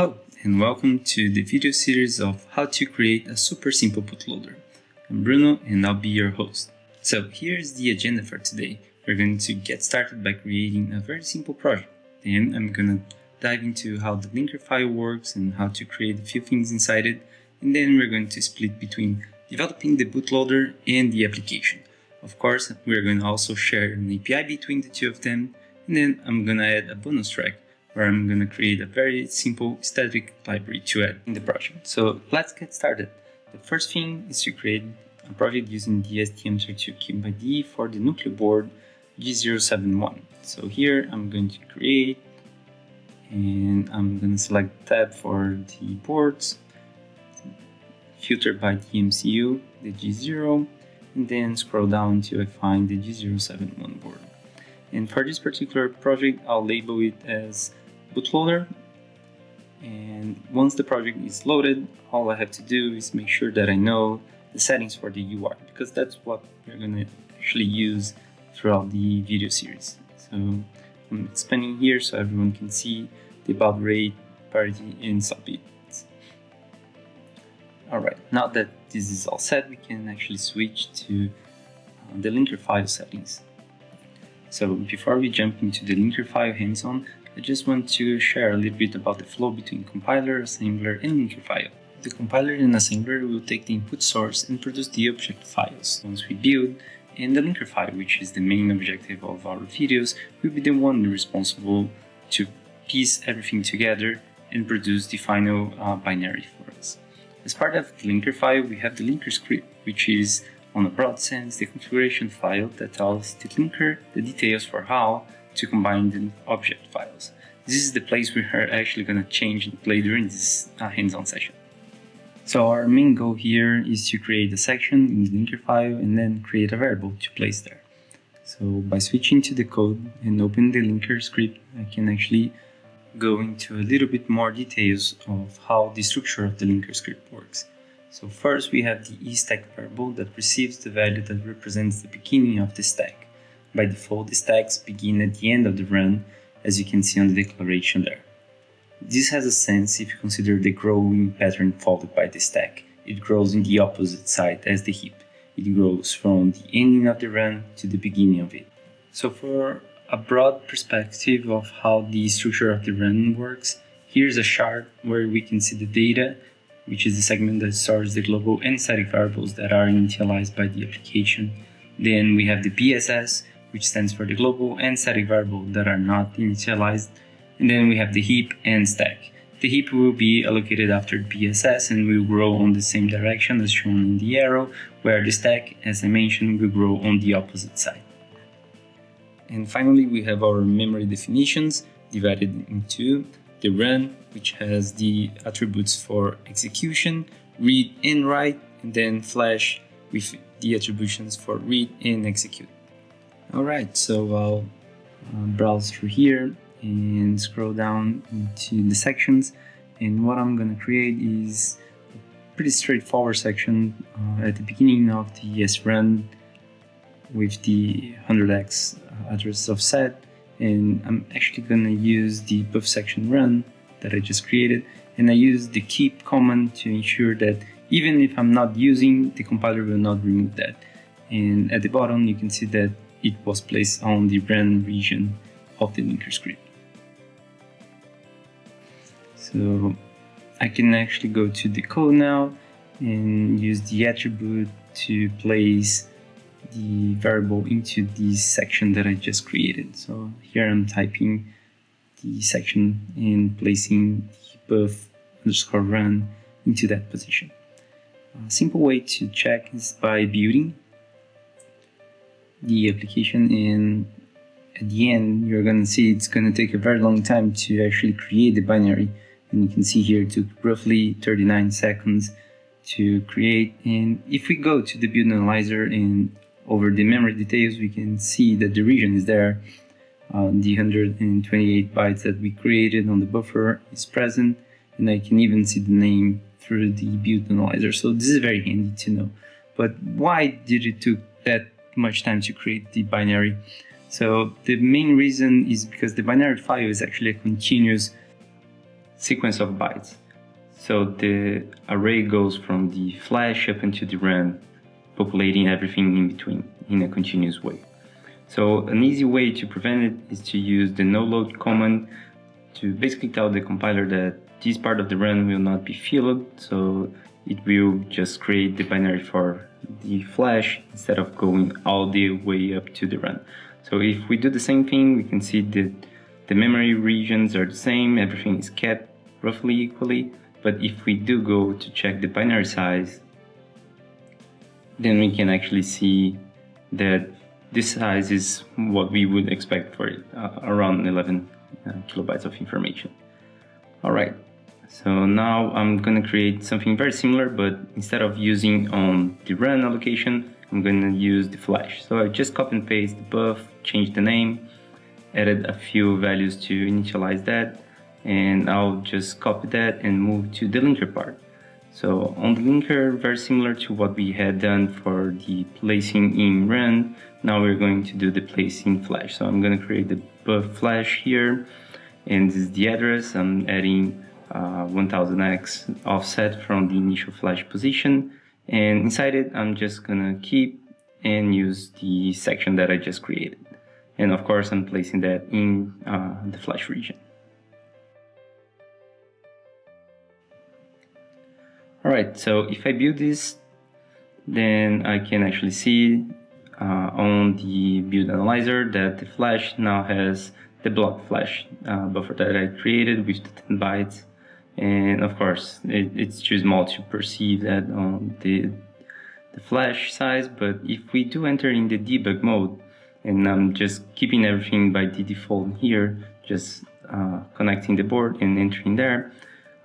Hello and welcome to the video series of how to create a super simple bootloader. I'm Bruno and I'll be your host. So here's the agenda for today. We're going to get started by creating a very simple project. Then I'm gonna dive into how the linker file works and how to create a few things inside it. And then we're going to split between developing the bootloader and the application. Of course, we're going to also share an API between the two of them. And then I'm gonna add a bonus track where I'm going to create a very simple static library to add in the project. So let's get started. The first thing is to create a project using the STM32 IDE for the Nucleo board G071. So here I'm going to create and I'm going to select tab for the ports, filter by the MCU, the G0, and then scroll down until I find the G071 board. And for this particular project, I'll label it as bootloader and once the project is loaded all I have to do is make sure that I know the settings for the UART because that's what we're going to actually use throughout the video series. So I'm expanding here so everyone can see the baud rate, parity, and stop bit. Alright, now that this is all set, we can actually switch to uh, the linker file settings. So before we jump into the linker file hands-on, I just want to share a little bit about the flow between compiler, assembler, and linker file. The compiler and assembler will take the input source and produce the object files once we build, and the linker file, which is the main objective of our videos, will be the one responsible to piece everything together and produce the final uh, binary for us. As part of the linker file, we have the linker script, which is, on a broad sense, the configuration file that tells the linker the details for how to combine the object files. This is the place we are actually going to change and play during this uh, hands-on session. So our main goal here is to create a section in the linker file and then create a variable to place there. So by switching to the code and open the linker script, I can actually go into a little bit more details of how the structure of the linker script works. So first we have the eStack variable that receives the value that represents the beginning of the stack. By default, the stacks begin at the end of the RAM, as you can see on the declaration there. This has a sense if you consider the growing pattern followed by the stack. It grows in the opposite side as the heap. It grows from the ending of the RAM to the beginning of it. So for a broad perspective of how the structure of the RAM works, here's a chart where we can see the data, which is the segment that stores the global and static variables that are initialized by the application. Then we have the BSS, which stands for the global and static variable that are not initialized. And then we have the heap and stack. The heap will be allocated after BSS and will grow on the same direction as shown in the arrow, where the stack, as I mentioned, will grow on the opposite side. And finally, we have our memory definitions divided into the RAM, which has the attributes for execution, read and write, and then flash with the attributions for read and execute. Alright, so I'll uh, browse through here and scroll down into the sections. And what I'm gonna create is a pretty straightforward section uh, at the beginning of the SRAM with the 100x address offset and I'm actually gonna use the buff section run that I just created. And I use the keep command to ensure that even if I'm not using the compiler will not remove that. And at the bottom you can see that it was placed on the run region of the linker script. So I can actually go to the code now and use the attribute to place the variable into the section that I just created. So here I'm typing the section and placing the buff underscore RAM into that position. A simple way to check is by building the application and at the end you're going to see it's going to take a very long time to actually create the binary. And you can see here it took roughly 39 seconds to create. And if we go to the build analyzer and over the memory details we can see that the region is there. Uh, the 128 bytes that we created on the buffer is present and I can even see the name through the build analyzer. So this is very handy to know. But why did it took that much time to create the binary. So the main reason is because the binary file is actually a continuous sequence of bytes. So the array goes from the flash up into the RAM, populating everything in between in a continuous way. So an easy way to prevent it is to use the no-load command to basically tell the compiler that this part of the RAM will not be filled, so it will just create the binary for the flash instead of going all the way up to the RAM. So if we do the same thing, we can see that the memory regions are the same, everything is kept roughly equally, but if we do go to check the binary size, then we can actually see that this size is what we would expect for it, uh, around 11 uh, kilobytes of information. All right, so now I'm gonna create something very similar, but instead of using on the RAM allocation, I'm gonna use the flash. So I just copy and paste the buff, change the name, added a few values to initialize that, and I'll just copy that and move to the linker part. So on the linker, very similar to what we had done for the placing in RAM, now we're going to do the placing flash. So I'm gonna create the buff flash here, and this is the address. I'm adding 1000x offset from the initial flash position. And inside it I'm just gonna keep and use the section that I just created. And of course I'm placing that in uh, the flash region. Alright, so if I build this then I can actually see uh, on the build analyzer that the flash now has the block flash uh, buffer that I created with the 10 bytes and of course it, it's too small to perceive that on the, the flash size but if we do enter in the debug mode and I'm just keeping everything by the default here just uh, connecting the board and entering there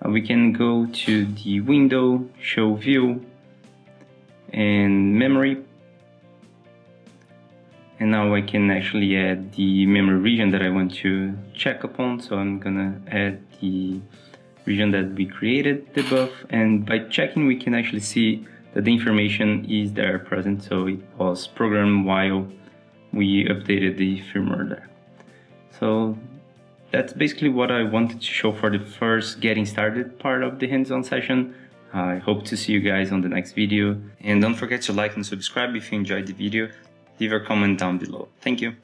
uh, we can go to the window show view and memory. And now I can actually add the memory region that I want to check upon so I'm gonna add the region that we created the buff and by checking we can actually see that the information is there present so it was programmed while we updated the firmware there. So that's basically what I wanted to show for the first getting started part of the hands-on session. I hope to see you guys on the next video and don't forget to like and subscribe if you enjoyed the video. Leave a comment down below. Thank you.